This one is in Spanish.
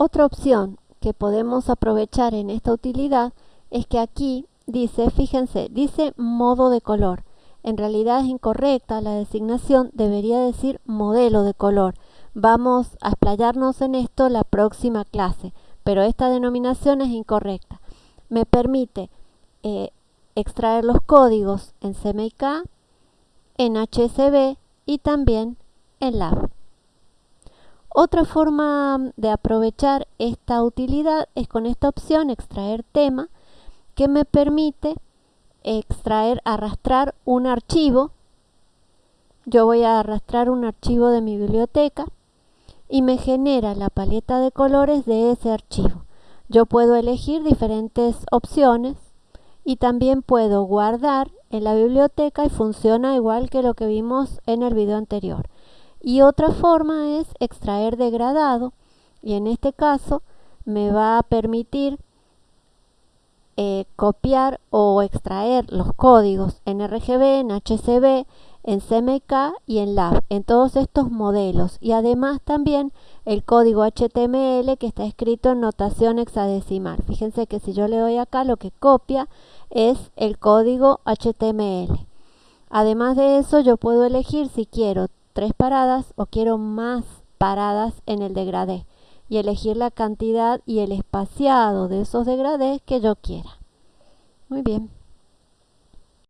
Otra opción que podemos aprovechar en esta utilidad es que aquí dice, fíjense, dice modo de color. En realidad es incorrecta la designación, debería decir modelo de color. Vamos a explayarnos en esto la próxima clase, pero esta denominación es incorrecta. Me permite eh, extraer los códigos en CMYK, en HSB y también en LAB. Otra forma de aprovechar esta utilidad es con esta opción extraer tema que me permite extraer, arrastrar un archivo. Yo voy a arrastrar un archivo de mi biblioteca y me genera la paleta de colores de ese archivo. Yo puedo elegir diferentes opciones y también puedo guardar en la biblioteca y funciona igual que lo que vimos en el video anterior. Y otra forma es extraer degradado y en este caso me va a permitir eh, copiar o extraer los códigos en RGB, en HCB, en CMK y en LAB, en todos estos modelos. Y además también el código HTML que está escrito en notación hexadecimal. Fíjense que si yo le doy acá, lo que copia es el código HTML. Además de eso, yo puedo elegir si quiero tres paradas o quiero más paradas en el degradé y elegir la cantidad y el espaciado de esos degradés que yo quiera. Muy bien.